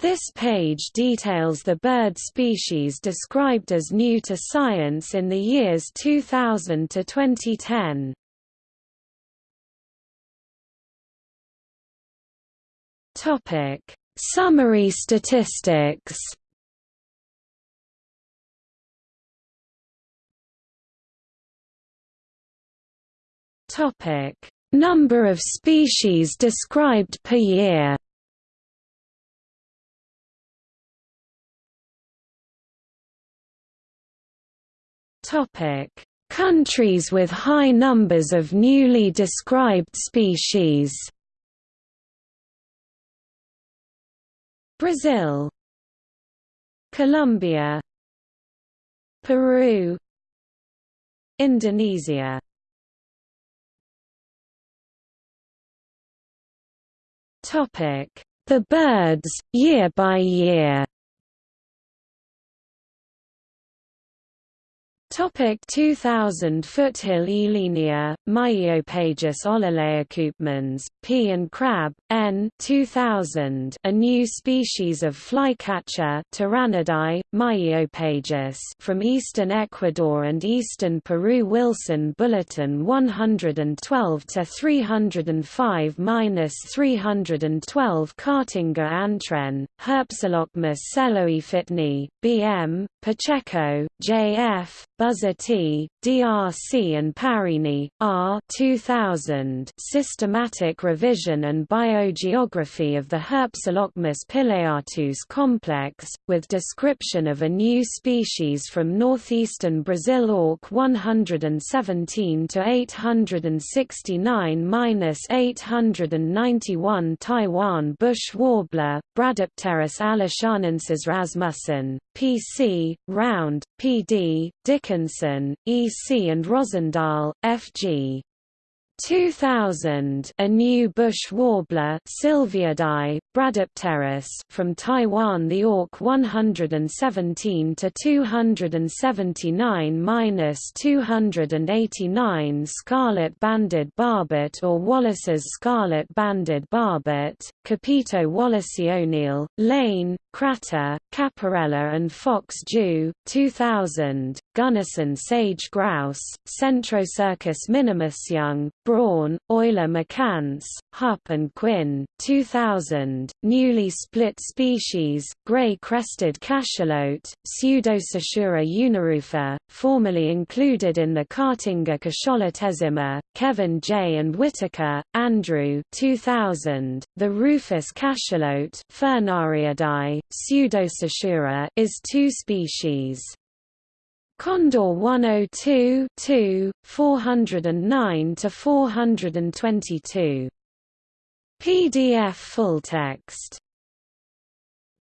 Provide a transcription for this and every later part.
This page details the bird species described as new to science in the years 2000 to 2010. Topic: Summary statistics. Topic: Number of species described per year. Countries with high numbers of newly described species. Brazil. Colombia. Peru. Indonesia. Topic: The birds year by year. Topic 2000 Foothill Elenia, Myiopagis olalaeocoupmans, P and Krabbe, N 2000 a new species of flycatcher Tyrannidae, Myiopagis from eastern Ecuador and eastern Peru Wilson Bulletin 112 to 305-312 Caatinga Antwren, Herpsilochmus selloe B.M., Pacheco, J.F., Buzzetti, DRC and Parrini, R 2000 Systematic Revision and Biogeography of the Herpsilochmus pileatus complex, with description of a new species from northeastern Brazil Auk 117 to 869-891 Taiwan bush warbler, Bradypterus alishanensis rasmussen, PC, Round, PD, Dickinson, E. C. and Rozendaal, F. G. 2000 a new bush warbler Sylviidae, Bradypterus from Taiwan the Auk 117 to 279-289 scarlet-banded barbet or Wallace's scarlet-banded barbet, Capito wallaceoneal, Lane, Kratter, Capparella and Fox Dew, 2000, Gunnison sage grouse, Centrocercus minimus young, Braun, Euler Mercans, Hupp and Quinn, 2000, newly split species, gray-crested cachalote, Pseudoseisura unirufa, formerly included in the Caatinga Cacholotezima, Kevin J. and Whittaker, Andrew 2000, the rufous cachalote Furnariidae, Pseudoseisura is two species. Condor 102 2, 409 to 422. PDF full text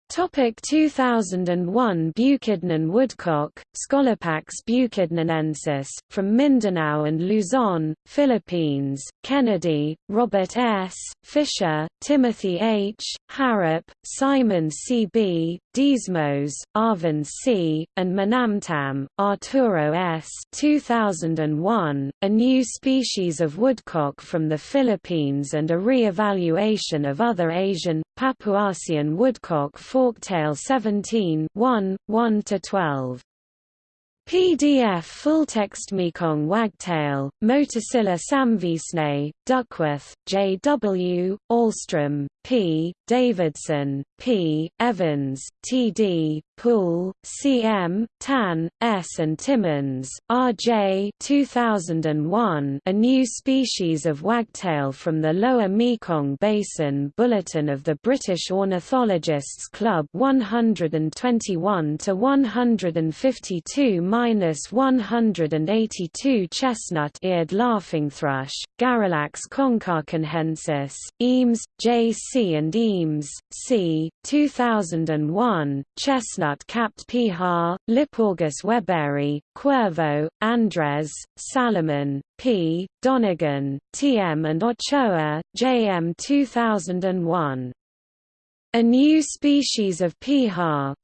Topic 2001 Bukidnon woodcock, Scolopax bukidnonensis, from Mindanao and Luzon, Philippines, Kennedy, Robert S., Fisher, Timothy H., Harrap, Simon C. B., Diesmos, Arvin C., and Manamtam, Arturo S. 2001, a new species of woodcock from the Philippines and a re-evaluation of other Asian, Papuasian woodcock forktail 17 1, 1–12. PDF full-text Mekong wagtail, Motacilla samveasnae, Duckworth, J. W., Ahlstrom, P. Davidson, P. Evans, T. D. Poole, C. M. Tan, S. and Timmins, R. J. 2001, a new species of wagtail from the Lower Mekong Basin Bulletin of the British Ornithologists Club 121 to 152-182 chestnut-eared laughingthrush, Garrulax konkakinhensis, Eames, J. C. and Eames, C. 2001, chestnut-capped piha, Lipaugus weberi, Cuervo, Andres, Salaman, P. Donegan, T. M. and Ochoa, J. M. 2001. A new species of piha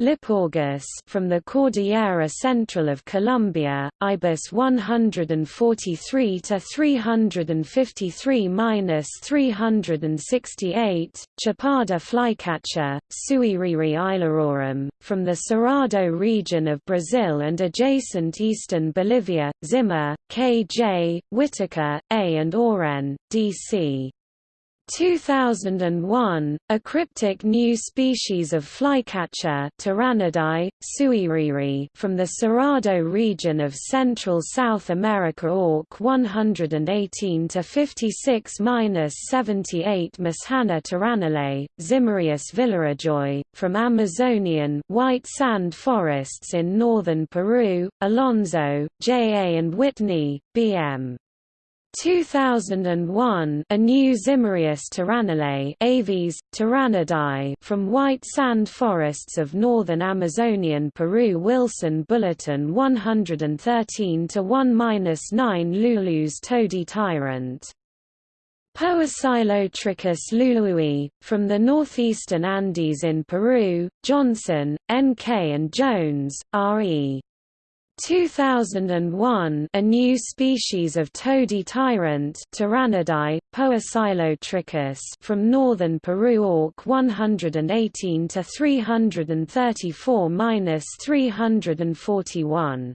Lipaugus from the Cordillera Central of Colombia, Ibis 143 to 353-368, Chapada flycatcher, Suiriri islerorum, from the Cerrado region of Brazil and adjacent eastern Bolivia, Zimmer, K. J., Whittaker, A. and Oren, D. C. 2001, a cryptic new species of flycatcher suiriri from the Cerrado region of Central South America Auk 118 to 56-78 Mishana tyrannulet, Zimmerius villarejoi, from Amazonian white sand forests in northern Peru, Alonso, J. A. and Whitney, B. M. 2001 a new Zimmerius tyrannulet Aves, Tyrannidae from white sand forests of northern Amazonian Peru Wilson Bulletin 113 to 1-9 Lulu's toady tyrant Poecilotriccus lului, from the northeastern Andes in Peru, Johnson, N.K. and Jones, R.E. 2001 a new species of toady tyrant Tyrannidae, Poecilotriccus from northern Peru Auk 118 to 334-341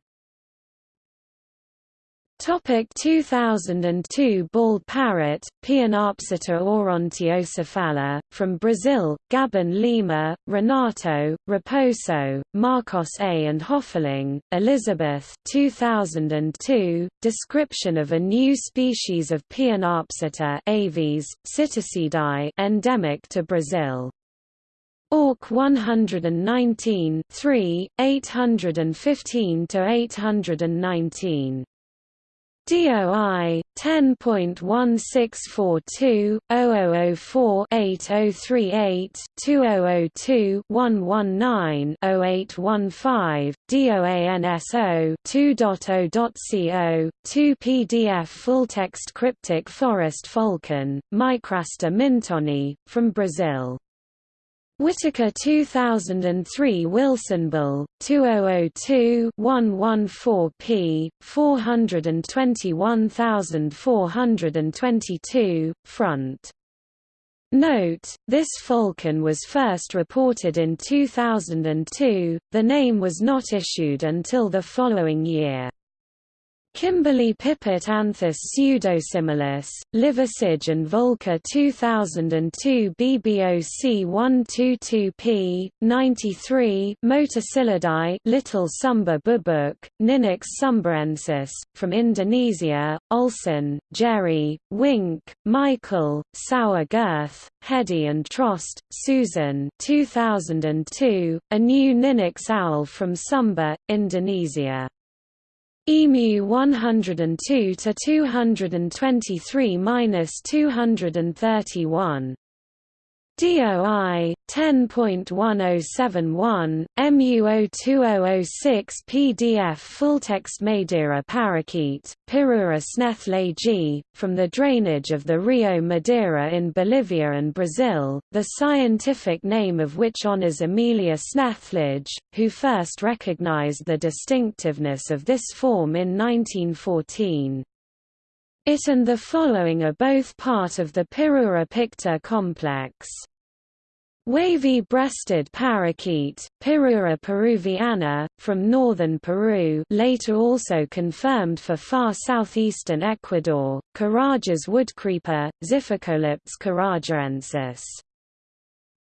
Topic 2002 Bald parrot, Pionopsitta aurantiocephala, from Brazil, Gaban-Lima, Renato, Raposo, Marcos A. and Hoffeling, Elizabeth 2002, description of a new species of Pionopsitta Aves, Psittacidae, endemic to Brazil. Auk 119 3, 815–819 DOI 10.1642-0004-8038-2002-119-0815, DOANSO 2.0.co, 2 PDF full-text cryptic forest falcon, Micrastur mintoni, from Brazil. Whittaker 2003 Wilson Bull, 2002-114p, 421422, front. Note, this falcon was first reported in 2002, the name was not issued until the following year. Kimberly Pipit Anthus pseudosimilis, Liversidge and Volker 2002 BBOC 122p, 93 Motacillidae Little Sumba boobook, Ninox sumbarensis, from Indonesia, Olsen, Jerry, Wink, Michael, Sour Girth, Heddy and Trost, Susan 2002, a new Ninox owl from Sumba, Indonesia. EMU 102 to 223 minus 231 DOI 10.1071 MU02006 PDF Fulltext Madeira parakeet Pyrrhura snethlagi from the drainage of the Rio Madeira in Bolivia and Brazil the scientific name of which honors Amelia Snethlage who first recognized the distinctiveness of this form in 1914 it and the following are both part of the Pyrrhura picta complex. Wavy-breasted parakeet, Pyrrhura peruviana, from northern Peru later also confirmed for far southeastern Ecuador, Carajas woodcreeper, Xiphocolaptes carajaensis.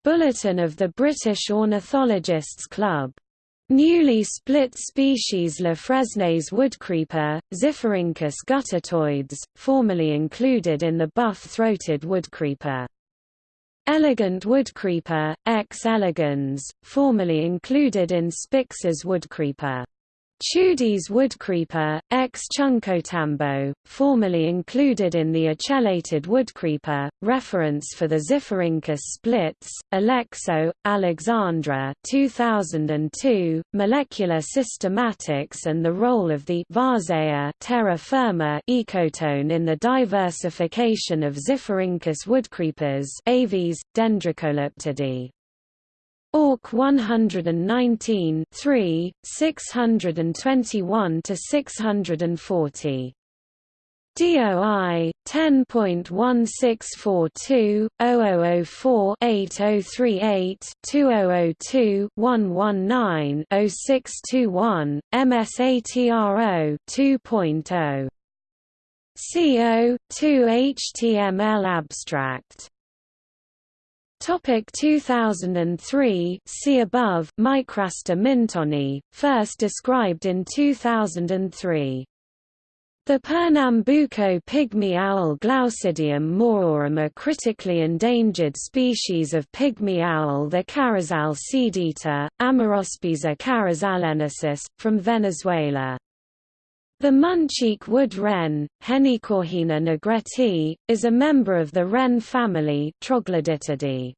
Bulletin of the British Ornithologists Club Newly split species Lafresnaye's woodcreeper, Xiphorhynchus guttatoides, formerly included in the buff-throated woodcreeper. Elegant woodcreeper, X. elegans, formerly included in Spix's woodcreeper. Tschudi's woodcreeper, X. chunchotambo, formerly included in the ocellated woodcreeper, reference for the Xiphorhynchus splits, Aleixo, Alexandra 2002, Molecular Systematics and the role of the Varzea terra firma ecotone in the diversification of Xiphorhynchus woodcreepers Aves, Dendrocolaptidae. Auk 119 3, 621 to 640. DOI 10.1642 0004 8038 2002 119 0621 MSATRO 2.0 CO 2 HTML abstract Topic 2003 See above Micrastur mintoni, first described in 2003. The Pernambuco pygmy owl Glaucidium mooreorum a critically endangered species of pygmy owl the carrizal seedeater, Amaurospiza carrizalensis, from Venezuela. The Munchique wood wren, Henicorhina negreti, is a member of the wren family Troglodytidae.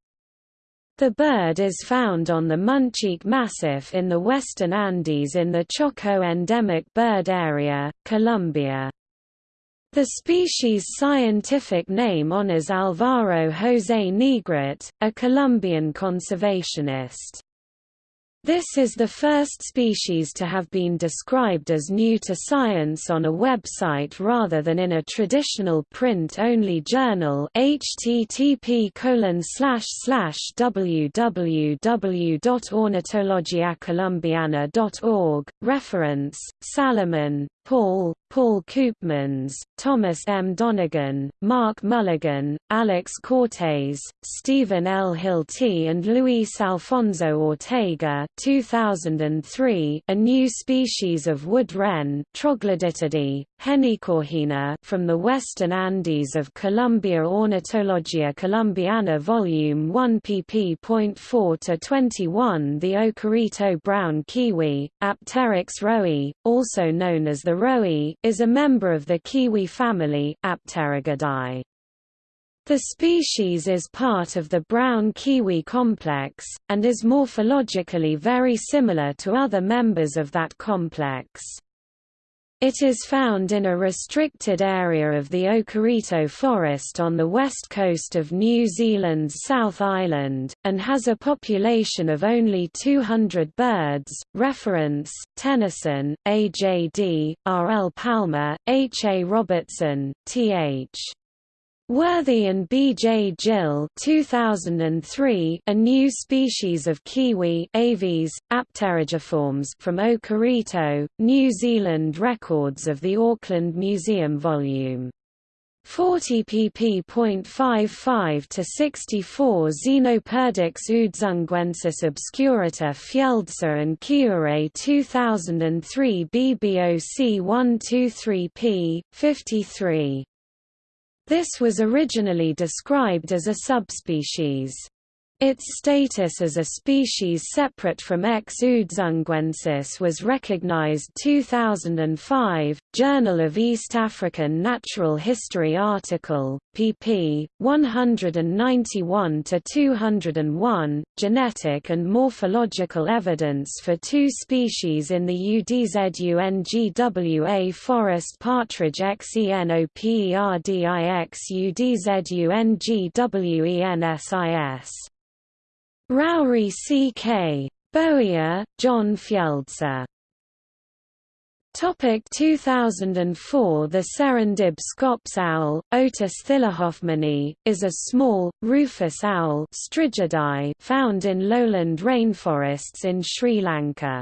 The bird is found on the Munchique Massif in the western Andes in the Choco endemic bird area, Colombia. The species' scientific name honors Alvaro José Negret, a Colombian conservationist. This is the first species to have been described as new to science on a website rather than in a traditional print-only journal http www.ornithologiacolumbiana.org, reference, Salaman, Paul, Paul Coopmans, Thomas M. Donegan, Mark Mulligan, Alex Cortes, Stephen L. Hilty and Luis Alfonso Ortega 2003, a new species of wood wren Troglodytidae, Henicorhina from the western Andes of Colombia Ornithologia Colombiana Volume 1 pp.4-21 The Okarito brown kiwi, Apteryx roe, also known as the roe, is a member of the kiwi family Apterygidae. The species is part of the brown kiwi complex, and is morphologically very similar to other members of that complex. It is found in a restricted area of the Okarito forest on the west coast of New Zealand's South Island, and has a population of only 200 birds. Reference: Tennyson, A.J.D., R. L. Palmer, H. A. Robertson, T. H. Worthy and B. J. Gill 2003, a new species of kiwi Aves, Apterygiformes from Okarito, New Zealand Records of the Auckland Museum Vol. 40 pp.55 to 64 Xenoperdix udzungwensis obscurata Fjeldsa and Kiure 2003 BBOC 123 p. 53 this was originally described as a subspecies. Its status as a species separate from X. udzungwensis was recognized 2005, Journal of East African Natural History article, pp. 191–201, Genetic and morphological evidence for two species in the UDZUNGWA forest partridge XENOPERDIX UDZUNGWENSIS Rauri C.K. Bowie, John Fjeldsa. Topic 2004 The Serendib scops owl, Otus thilohoffmanni, is a small, rufous owl found in lowland rainforests in Sri Lanka.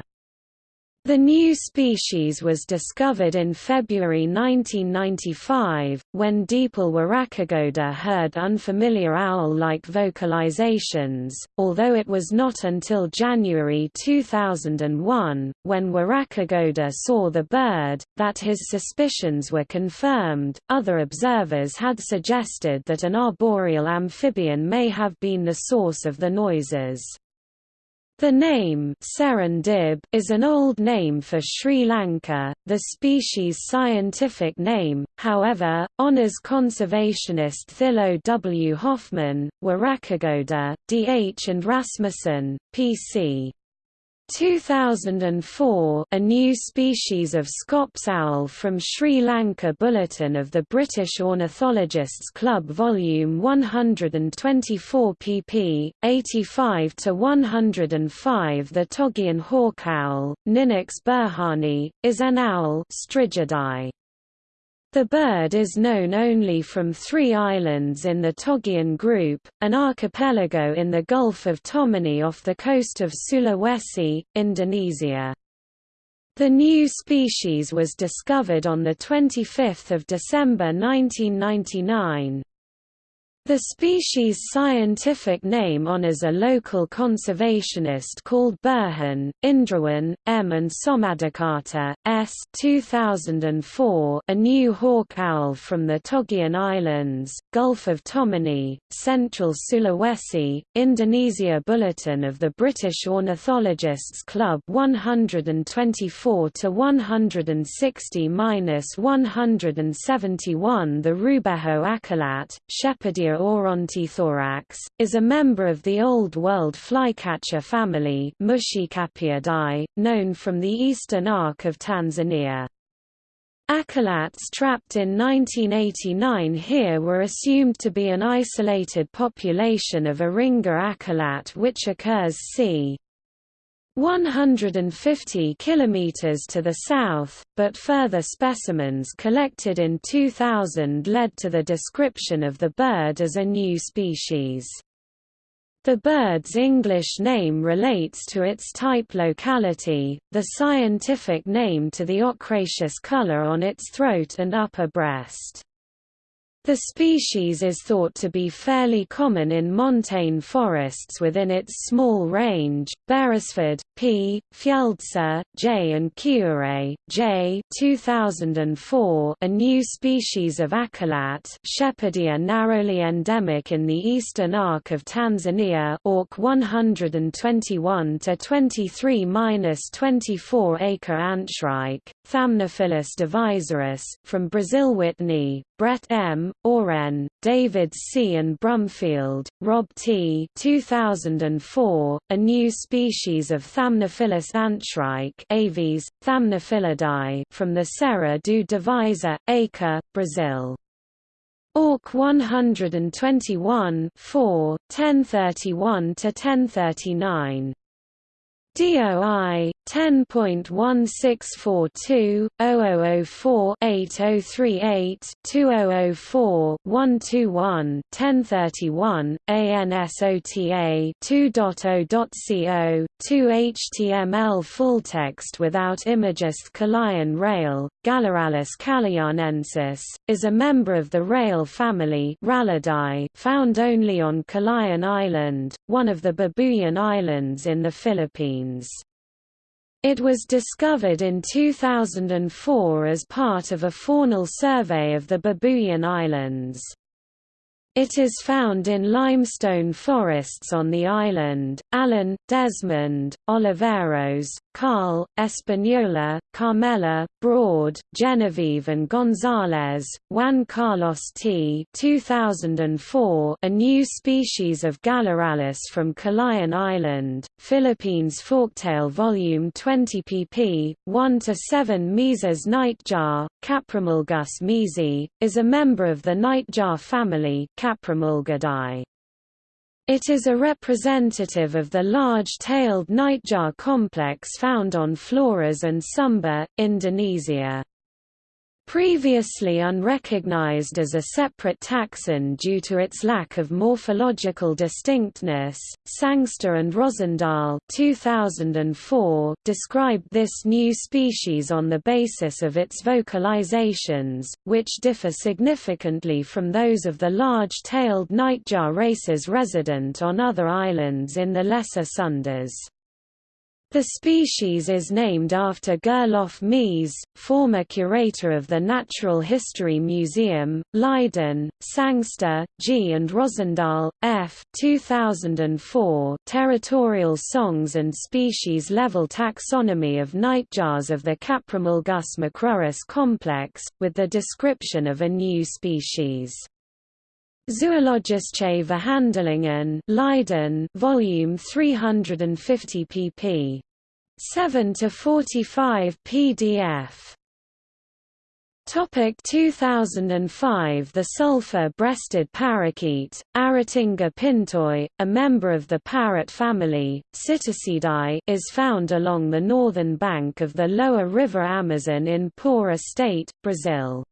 The new species was discovered in February 1995, when Deepal Warakagoda heard unfamiliar owl-like vocalizations, although it was not until January 2001, when Warakagoda saw the bird, that his suspicions were confirmed. Other observers had suggested that an arboreal amphibian may have been the source of the noises. The name Serendib is an old name for Sri Lanka. The species' scientific name, however, honors conservationist Thilo W. Hoffmann, Warakagoda, D. H. and Rasmussen, P.C. 2004 a new species of Scops owl from Sri Lanka Bulletin of the British Ornithologists Club Volume 124 pp. 85–105 The Togian hawk owl, Ninox burhani, is an owl Strigidae. The bird is known only from three islands in the Togian group, an archipelago in the Gulf of Tomini off the coast of Sulawesi, Indonesia. The new species was discovered on 25 December 1999. The species' scientific name honors a local conservationist called Burhan, Indrawan, M. and Somadikarta, S. 2004, a new hawk owl from the Togian Islands, Gulf of Tomini, Central Sulawesi, Indonesia Bulletin of the British Ornithologists Club 124–160–171 The Rubeho akalat, Sheppardia aurantiithorax, is a member of the Old World flycatcher family known from the eastern arc of Tanzania. Akalats trapped in 1989 here were assumed to be an isolated population of Iringa akalat which occurs c. 150 kilometers to the south, but further specimens collected in 2000 led to the description of the bird as a new species. The bird's English name relates to its type locality, the scientific name to the ochraceous color on its throat and upper breast. The species is thought to be fairly common in montane forests within its small range. Beresford, P. Fjeldsa, J. and Kiure, J. 2004. A new species of akalat, Sheppardia narrowly endemic in the eastern arc of Tanzania, Auk 121 to 23-24 acre Antshrike, Thamnophilus divisoris, from Brazil. Whitney, Brett M., Oren, David C. and Brumfield, Rob T. 2004, a new species of Thamnophilus antshrike Aves, Thamnophilidae from the Serra do Divisa, Acre, Brazil. Auk 121 4, 1031–1039 DOI 10.1642 0004 8038 2004 121 1031 ANSOTA 2.0.co 2 HTML full text without images Calayan rail Gallirallus calayanensis is a member of the rail family found only on Calayan Island one of the Babuyan Islands in the Philippines it was discovered in 2004 as part of a faunal survey of the Babuyan Islands. It is found in limestone forests on the island. Allen, Desmond, Oliveros, Carl, Espanola, Carmela, Broad, Genevieve and Gonzalez, Juan Carlos T. 2004, a new species of Gallirallus from Calayan Island, Philippines Forktail Volume 20 pp. 1–7 Mees's nightjar, Caprimulgus meesi, is a member of the nightjar family Caprimulgidae. It is a representative of the large-tailed nightjar complex found on Flores and Sumba, Indonesia. Previously unrecognized as a separate taxon due to its lack of morphological distinctness, Sangster and Rozendaal 2004 described this new species on the basis of its vocalizations, which differ significantly from those of the large-tailed nightjar races resident on other islands in the Lesser Sundas. The species is named after Gerlof Mees, former curator of the Natural History Museum, Leiden, Sangster, G. and Rozendaal, F. 2004 Territorial Songs and Species-Level Taxonomy of Nightjars of the Caprimulgus macrurus complex, with the description of a new species. Zoologische Verhandelingen Leiden volume 350 pp. 7 to 45 PDF Topic 2005 The sulfur-breasted parakeet, Aratinga pintoi, a member of the parrot family, Psittacidae, is found along the northern bank of the lower river Amazon in Pará state, Brazil.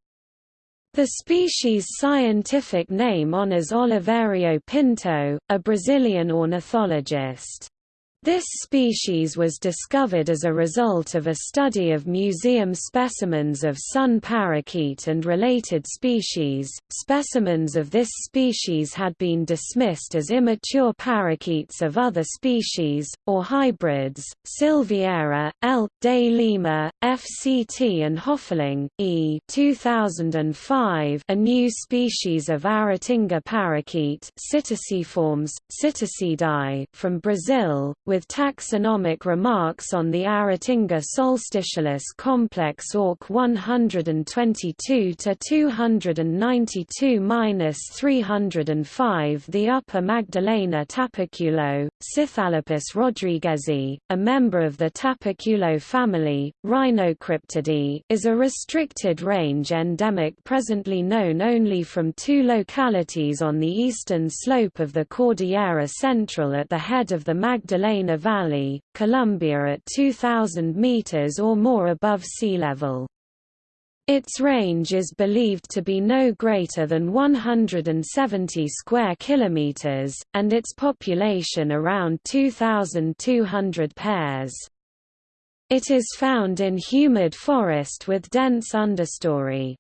The species' scientific name honors Oliverio Pinto, a Brazilian ornithologist. This species was discovered as a result of a study of museum specimens of sun parakeet and related species. Specimens of this species had been dismissed as immature parakeets of other species, or hybrids. Silveira, L. de Lima, FCT, and Hoffling, E. 2005, a new species of Aratinga parakeet from Brazil, with with taxonomic remarks on the Aratinga solstitialis complex Auk 122 to 292-305 The Upper Magdalena tapaculo, Scytalopus rodriguezi, a member of the tapaculo family, Rhinocryptidae, is a restricted range endemic presently known only from two localities on the eastern slope of the Cordillera Central at the head of the Magdalena Magdalena Valley, Colombia at 2,000 meters or more above sea level. Its range is believed to be no greater than 170 square kilometers, and its population around 2,200 pairs. It is found in humid forest with dense understory.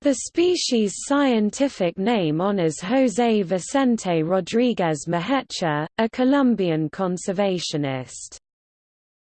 The species' scientific name honors José Vicente Rodríguez Mahecha, a Colombian conservationist.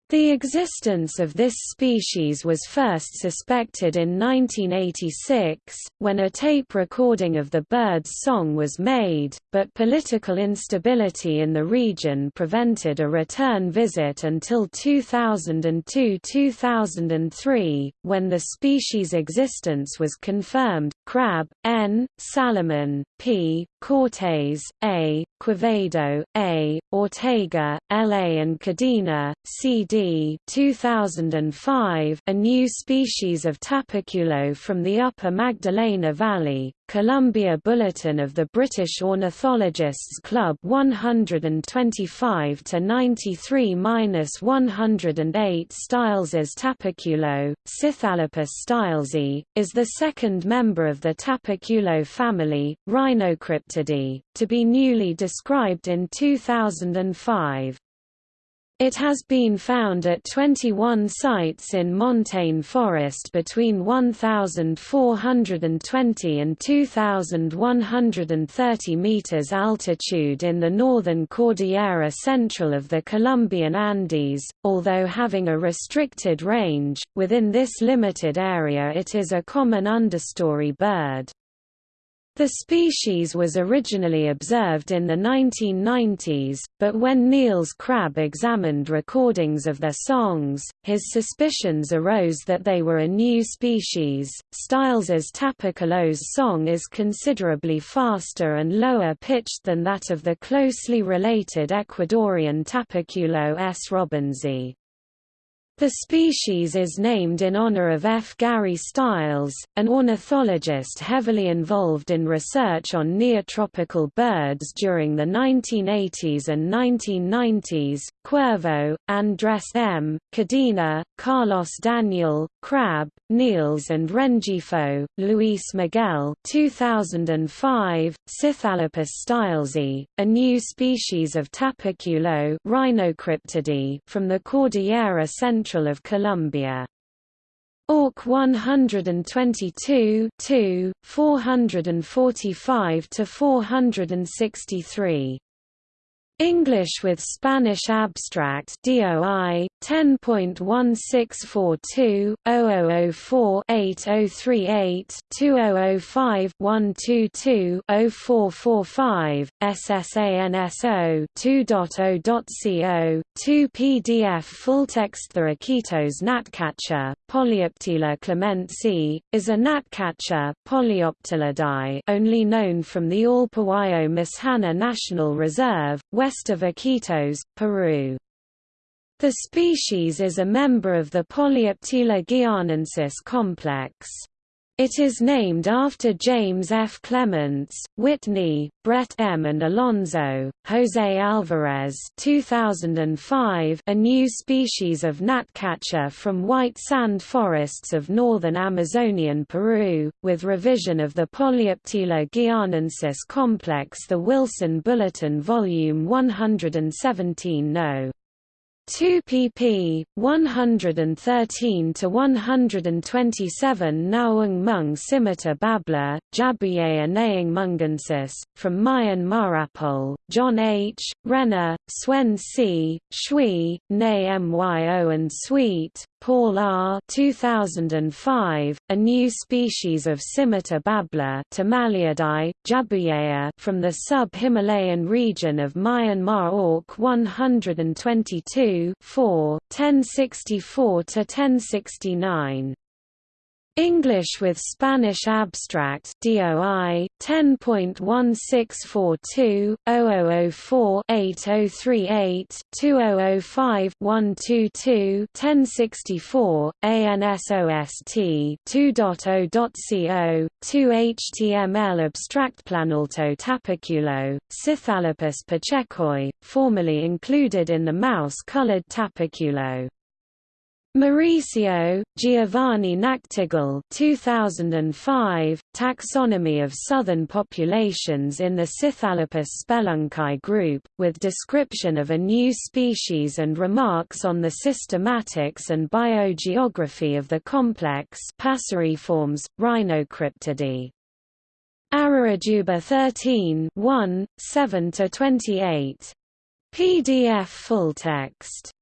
The existence of this species was first suspected in 1986, when a tape recording of the bird's song was made, but political instability in the region prevented a return visit until 2002–2003, when the species' existence was confirmed. Krabbe, N. Salaman, P. Cortes, A. Quevedo, A. Ortega, L. A. and Cadena, C. D. 2005, a new species of tapaculo from the upper Magdalena Valley, Colombia Bulletin of the British Ornithologists Club 125 to 93-108 Stiles's Tapaculo, Scytalopus stilesi, is the second member of the Tapaculo family, Rhinocryptidae, to be newly described in 2005. It has been found at 21 sites in montane forest between 1,420 and 2,130 meters altitude in the northern Cordillera Central of the Colombian Andes, although having a restricted range, within this limited area it is a common understory bird. The species was originally observed in the 1990s, but when Niels Krabbe examined recordings of their songs, his suspicions arose that they were a new species. Stiles's Tapaculo's song is considerably faster and lower pitched than that of the closely related Ecuadorian Tapaculo S. robinsoni. The species is named in honor of F. Gary Stiles, an ornithologist heavily involved in research on neotropical birds during the 1980s and 1990s. Cuervo, Andres M., Cadena, Carlos Daniel, Krabbe, Niels and Rengifo, Luis Miguel 2005, Scytalopus stilesi, a new species of tapaculo Rhinocryptidae from the Cordillera Central Central of Colombia. Auk 122 445 to 463 English with Spanish abstract DOI 10.1642 0004 8038 2005 122 0445 SSANSO 2.0.co 2 PDF full text The Iquitos gnatcatcher Polioptila clementsi is a gnatcatcher only known from the Allpahuayo Mishana National Reserve west of Iquitos, Peru. The species is a member of the Polioptila guianensis complex. It is named after James F. Clements, Whitney, Brett M. and Alonso, Jose Alvarez 2005, a new species of gnatcatcher from white sand forests of northern Amazonian Peru, with revision of the Polioptila guianensis complex The Wilson Bulletin Volume 117 No. 2 pp. 113 to 127 Naung Mung Scimitar Babbler, Jabouilleia naing mungensis, from Mayan Marapol, John H., Renner, Swen C., Shwe, Nay Myo and Sweet, Paul R. 2005, a new species of scimitar babbler Jabouilleia from the sub-Himalayan region of Myanmar Auk 122 1064–1069. English with Spanish abstract DOI 10.1642 0004 8038 2005 122 1064 ANSOST 2.0.co 2 HTML abstract Planalto tapaculo Scytalopus pachecoi formerly included in the mouse-colored tapaculo Mauricio, Giovanni Nachtigal 2005, Taxonomy of Southern Populations in the Scytalopus spelunci group, with description of a new species and remarks on the systematics and biogeography of the complex passeriforms, Rhinocryptidae. Ararajuba 13 1, 7–28. PDF full text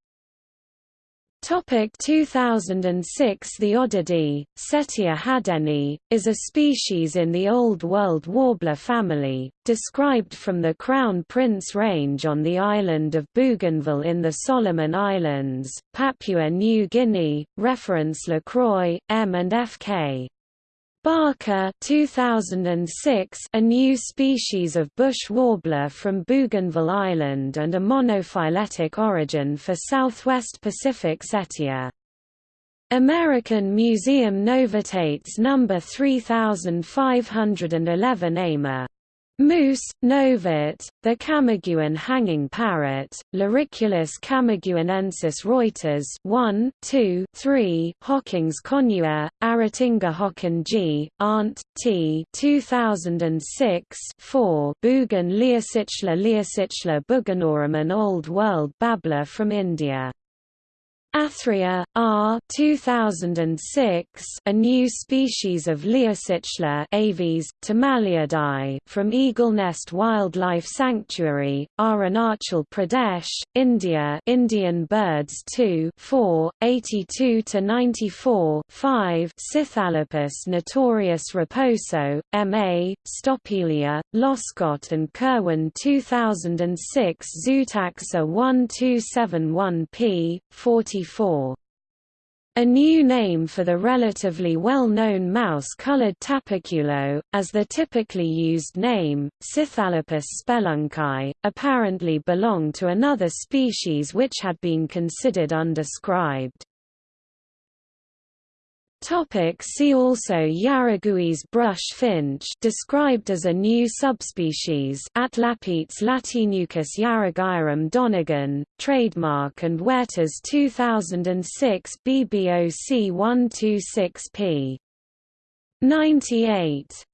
Topic 2006 The Oddidae, Cettia hadeni, is a species in the Old World warbler family, described from the Crown Prince Range on the island of Bougainville in the Solomon Islands, Papua New Guinea, reference Lacroix, M. and F. Barker 2006 a new species of bush warbler from Bougainville Island and a monophyletic origin for southwest Pacific Cettia. American Museum Novitates No. 3511 AMA Moose, Novit, the Camiguin hanging parrot, Loriculus camiguinensis Reuters 1, 2, 3, Hockings conua, Aratinga hocken G, Arndt, T 2006 4, Bugun Liocichla Liocichla bugunorum an Old World babbler from India Athreya, R. 2006, a new species of Liocichla aves, from Eagle Nest Wildlife Sanctuary, Arunachal Pradesh, India Indian Birds 2 4, 82–94 5 Scytalopus notorious raposo, M.A., Stopelia, Loscott and Kerwin 2006 Zootaxa 1271p, 40 a new name for the relatively well-known mouse-colored tapaculo, as the typically used name, Scytalopus spelunci, apparently belonged to another species which had been considered undescribed. Topic see also Yaragui's brush finch described as a new subspecies Atlapetes latinucus yarraguiarum Donegan, trademark and Werther's 2006 BBOC 126p. 98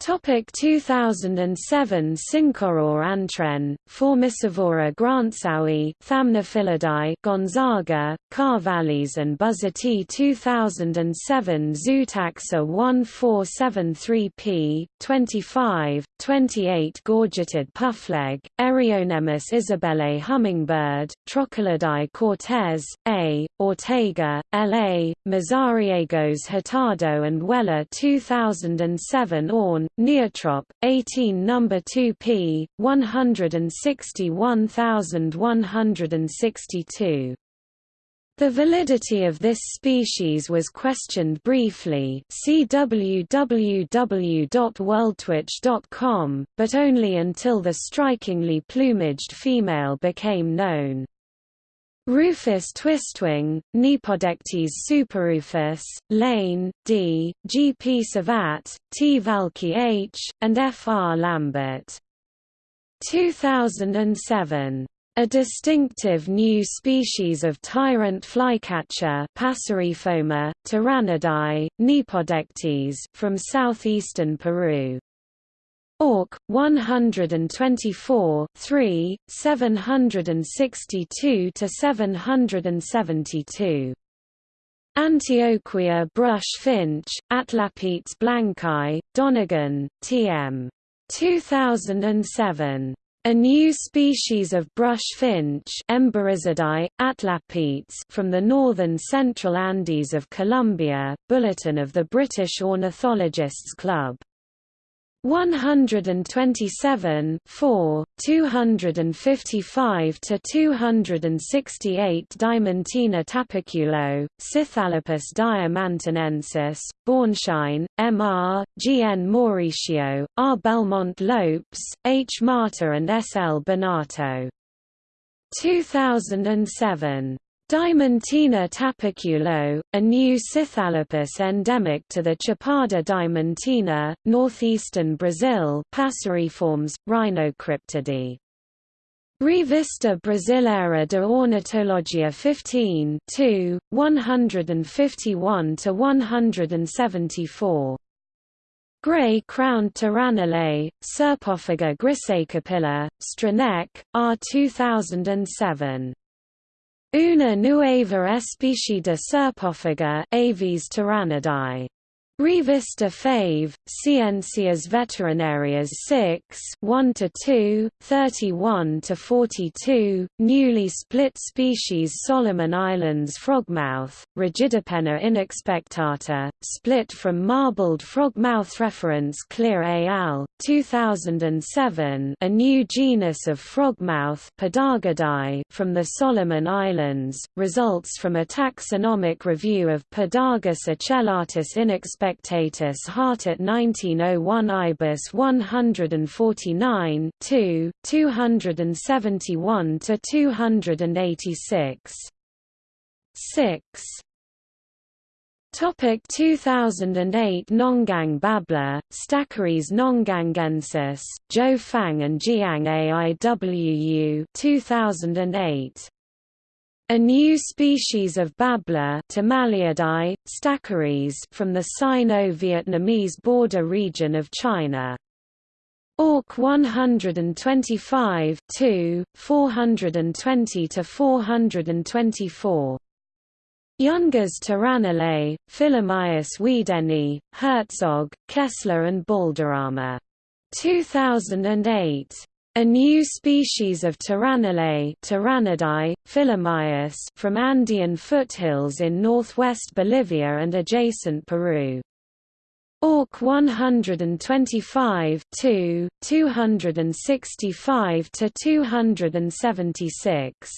Topic 2007 Syncoror antwren, Formicivora grantzowi Thamnophilidae Gonzaga, Carvallis and Buzzati 2007 Zootaxa 1473p, 25, 28 Gorgeted puffleg, Eriocnemis isabellae hummingbird, Trochilidae cortez, A, Ortega, L.A., Mazariegos hurtado and Weller 2007 Orn, Neotrop, 18 No. 2p, 161162. The validity of this species was questioned briefly see but only until the strikingly plumaged female became known. Rufus twistwing, Cnipodectes superrufus, Lane, D., G. P. Servat, T. Valqui H., and F. R. Lambert. 2007. A distinctive new species of tyrant flycatcher Passeriforma, Tyrannidae, Cnipodectes from southeastern Peru. Auk 124 3 762 to 772 Antioquia brush finch Atlapetes blancae Donegan TM 2007 a new species of brush finch Emberizidae, atlapetes from the northern central Andes of Colombia, Bulletin of the British Ornithologists Club 127 4, 255 to 268 Diamantina tapaculo, Scytalopus diamantinensis, Bornschein, M.R., G. N. Mauricio, R. Belmont Lopes, H. Marta and S. L. Bonatto. 2007 Diamantina tapaculo, a new Scytalopus endemic to the Chapada diamantina, northeastern Brazil passeriforms, Rhinocryptidae. Revista Brasileira de Ornitologia 15 2, 151–174. Gray-crowned Tyrannulet, Serpophaga griseicapilla, Straneck, R2007. Una nueva especie de serpófaga Aves tyrannidae Revista Fave, Ciencias Veterinarias 6 1 to 2, 31 42, newly split species Solomon Islands frogmouth, Rigidipenna inexpectata, split from marbled frogmouth reference Cleere al. 2007 a new genus of frogmouth from the Solomon Islands, results from a taxonomic review of Podargus ocellatus inexpectata Spectatus Hartert 1901 Ibis 149 2, 271 to 286. 6. Topic 2008 Nonggang Babbler, Stachyris nonggangensis, Zhou Fang and Jiang AIWU 2008. A new species of babbler from the Sino-Vietnamese border region of China. Auk 125 2, 420 to 424. Yungas Tyrannulet, Phyllomyias weedeni, Herzog, Kessler and Balderrama. 2008. A new species of Phyllomyias from Andean foothills in northwest Bolivia and adjacent Peru. Auk 125 2, 265 to 276.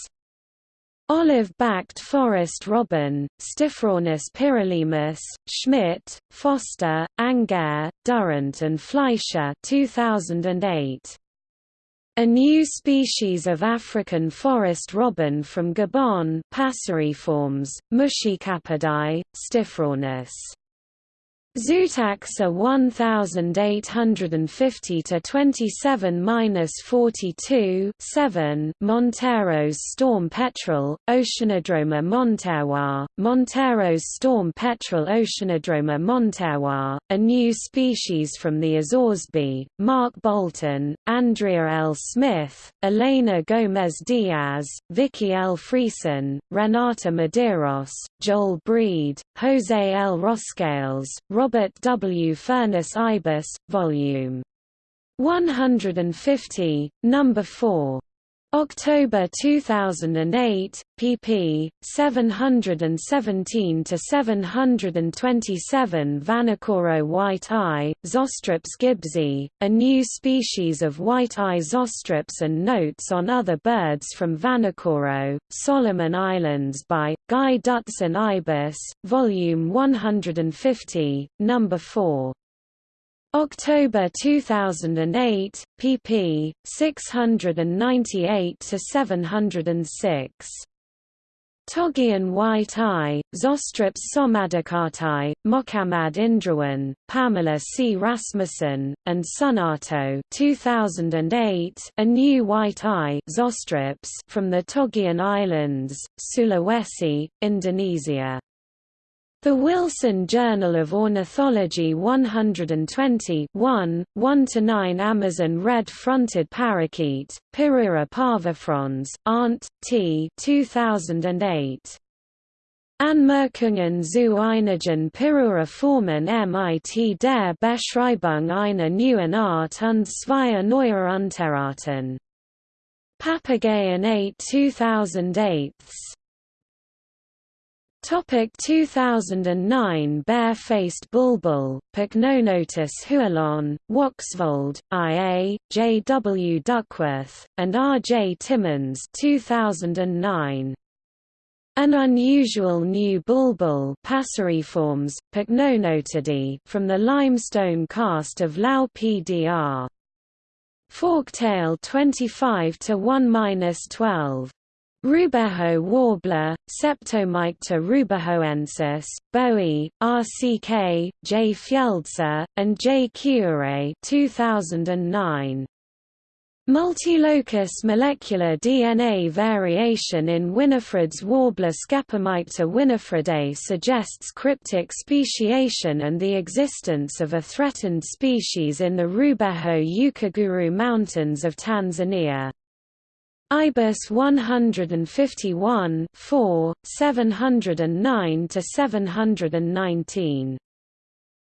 Olive-backed forest robin, Stiphrornis pyrrholaemus, Schmidt, Foster, Angehr, Durrant and Fleischer 2008. A new species of African forest robin from Gabon Passeriformes, Muscicapidae, Stiphrornis. Zootaxa 1850 to 27-42 7 Monteiro's storm petrel Oceanodroma monterrois Monteiro's storm petrel Oceanodroma monterrois a new species from the Azores B Mark Bolton Andrea L. Smith Elena Gomez Diaz Vicky L. Friesen Renata Medeiros Joel Bried Jose L. Roscales Robert W. Furness Ibis, Vol. 150, No. 4. October 2008, pp. 717 to 727 Vanikoro white eye, Zosterops gibbsi, a new species of white eye zosterops and notes on other birds from Vanikoro, Solomon Islands by Guy Dutson Ibis, volume 150, number 4. October 2008, pp. 698 to 706. Togian white eye, Zosterops somadikartai, Mohammad Indrawan, Pamela C. Rasmussen, and Sunarto 2008, A New White Eye Zosterops from the Togian Islands, Sulawesi, Indonesia. The Wilson Journal of Ornithology 120 1, 1–9 Amazon red-fronted parakeet, Pyrrhura parvifrons, Arndt, T. 2008. Anmerkungen zu einigen Pyrrhura formen mit der Beschreibung einer neuen Art und zweier neuer Unterarten. Papageien 8 2008 Topic 2009 Bare-faced bulbul, Pycnonotus hualon, Woxvold, I.A., J. W. Duckworth, and R. J. Timmins 2009. An unusual new bulbul Passeriformes, Pycnonotidae, from the limestone karst of Lao PDR. Forktail 25 to 1-12. Rubeho warbler, Scepomycter rubehoensis, Bowie, RCK, J. Fjeldsa, and J. Kiure 2009. Multilocus molecular DNA variation in Winifred's warbler Scepomycter winifredae suggests cryptic speciation and the existence of a threatened species in the Rubeho Ukaguru Mountains of Tanzania. IBIS 151 4, 709 to 719.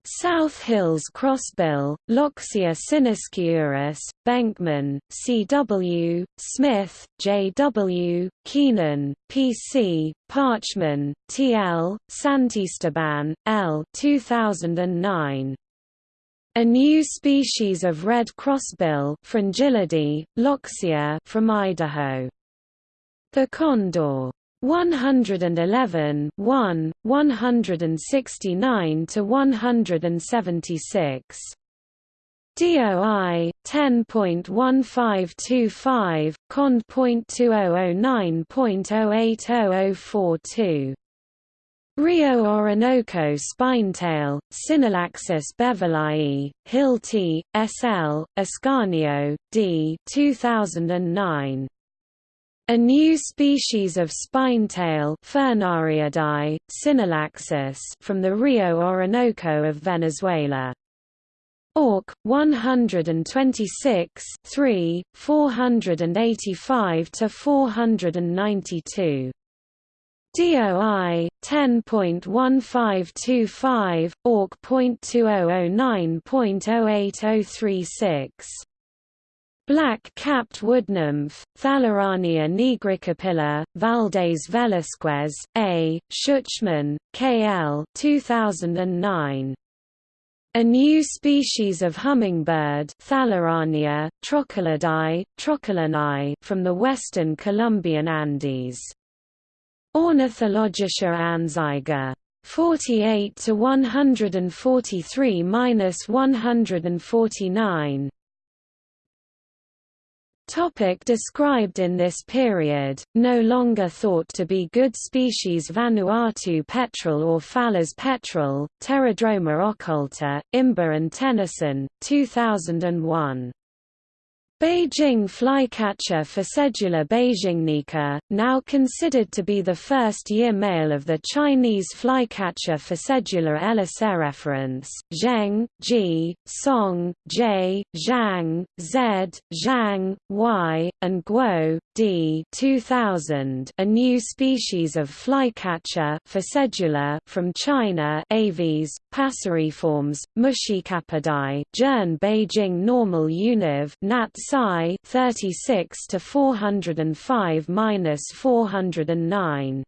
South Hills crossbill, Loxia sinesciuris, Benkman, C.W., Smith, J.W., Keenan, P.C., Parchman, T.L., Santisteban, L. 2009. A new species of red crossbill Fringillidae, Loxia from Idaho. The condor 111 1, 169 to 176. DOI 10.1525, cond.2009.080042. Rio Orinoco spinetail, Synallaxis beverleyi, Hilty S.L., Ascanio, D. 2009. A new species of spinetail Synallaxis from the Rio Orinoco of Venezuela. Auk 126 3, 485 to 492. DOI 10.1525 Auk.2009.08036 Black-capped woodnymph, Thalurania nigricapilla, Valdez Velasquez, A., Schuchmann, K. L. 2009. A new species of hummingbird Thalurania, Trochilidae, from the western Colombian Andes. Ornithologische Anzeiger. 48 to 143 minus 149. Topic described in this period, no longer thought to be good species Vanuatu petrel or Falla's petrel, Pterodroma occulta, Imber and Tennyson, 2001. Beijing flycatcher Ficedula beijingnica, now considered to be the first year male of the Chinese flycatcher Ficedula reference. Zheng, G, Song, J, Zhang, Z, Zhang, Y, and Guo, D 2000, a new species of flycatcher Ficedula from China Aves, Passeriformes, Muscicapidae, Jern Beijing normal univ Nat psi 36 to 405 minus 409